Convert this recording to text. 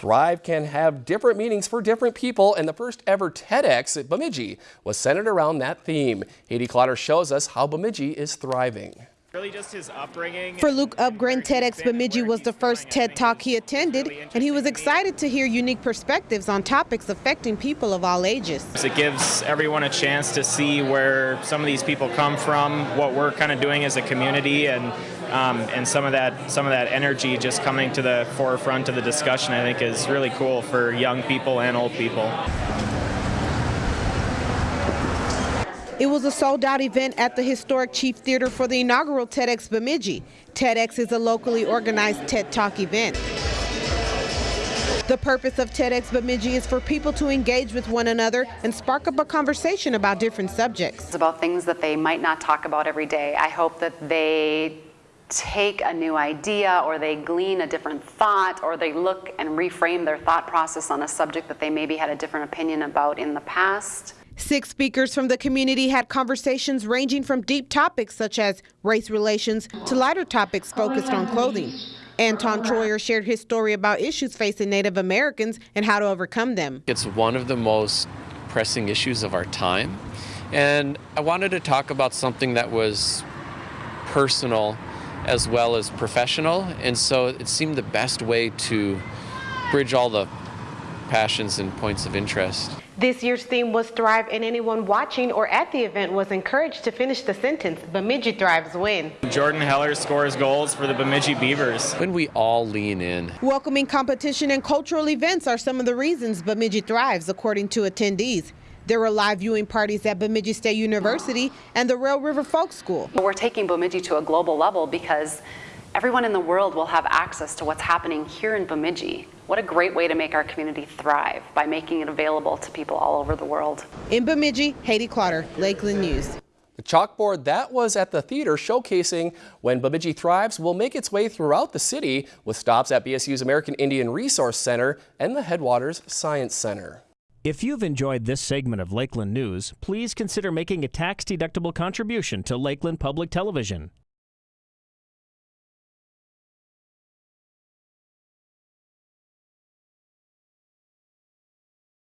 Thrive can have different meanings for different people, and the first ever TEDx at Bemidji was centered around that theme. Haiti Clotter shows us how Bemidji is thriving. Really just his upbringing. For Luke Upgren, TEDx Bemidji was the first TED Talk he attended, and he was excited to hear unique perspectives on topics affecting people of all ages. It gives everyone a chance to see where some of these people come from, what we're kind of doing as a community, and um, and some of that some of that energy just coming to the forefront of the discussion. I think is really cool for young people and old people. It was a sold-out event at the historic Chief Theater for the inaugural TEDx Bemidji. TEDx is a locally organized TED Talk event. The purpose of TEDx Bemidji is for people to engage with one another and spark up a conversation about different subjects. It's about things that they might not talk about every day. I hope that they take a new idea or they glean a different thought or they look and reframe their thought process on a subject that they maybe had a different opinion about in the past. Six speakers from the community had conversations ranging from deep topics such as race relations to lighter topics focused on clothing. Anton Treuer shared his story about issues facing Native Americans and how to overcome them. It's one of the most pressing issues of our time. And I wanted to talk about something that was personal as well as professional. And so it seemed the best way to bridge all the passions and points of interest. This year's theme was Thrive, and anyone watching or at the event was encouraged to finish the sentence, Bemidji Thrives win. Jordan Heller scores goals for the Bemidji Beavers. When we all lean in. Welcoming competition and cultural events are some of the reasons Bemidji thrives, according to attendees. There were live viewing parties at Bemidji State University and the Rail River Folk School. We're taking Bemidji to a global level because everyone in the world will have access to what's happening here in Bemidji. What a great way to make our community thrive by making it available to people all over the world. In Bemidji, Haiti Clotter, Lakeland News. The chalkboard that was at the theater showcasing when Bemidji thrives will make its way throughout the city with stops at BSU's American Indian Resource Center and the Headwaters Science Center. If you've enjoyed this segment of Lakeland News, please consider making a tax-deductible contribution to Lakeland Public Television.